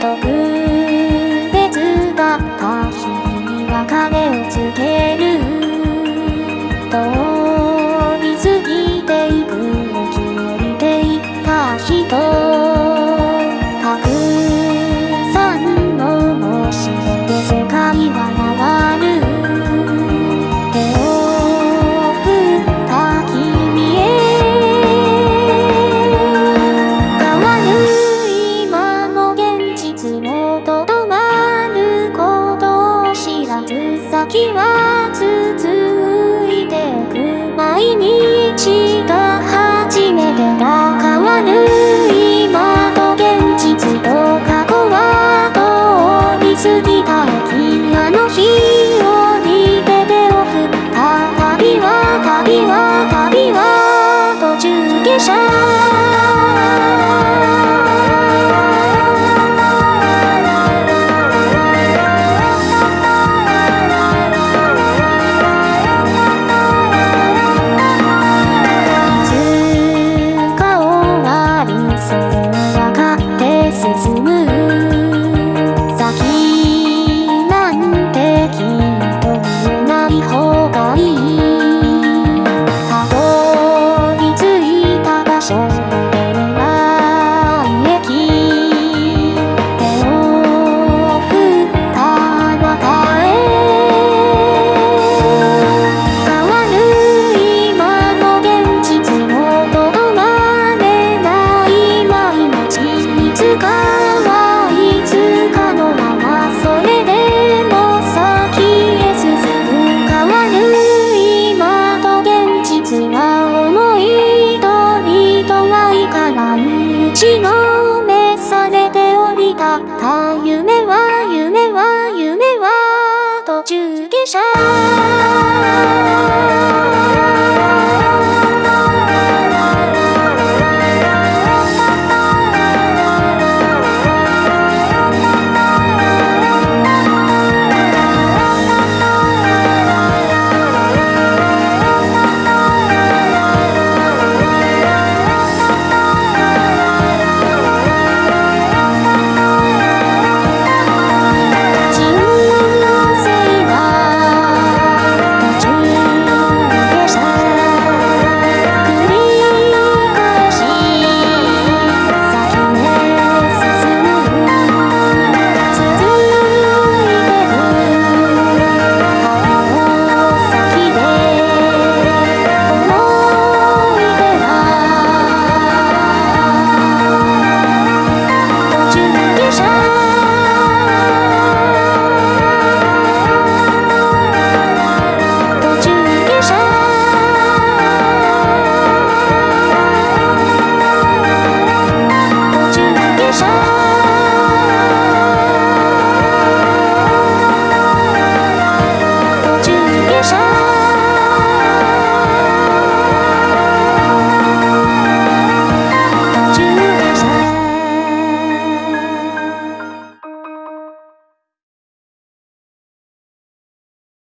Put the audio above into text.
特別君には影をつけるった。夢は夢は夢は途中下車。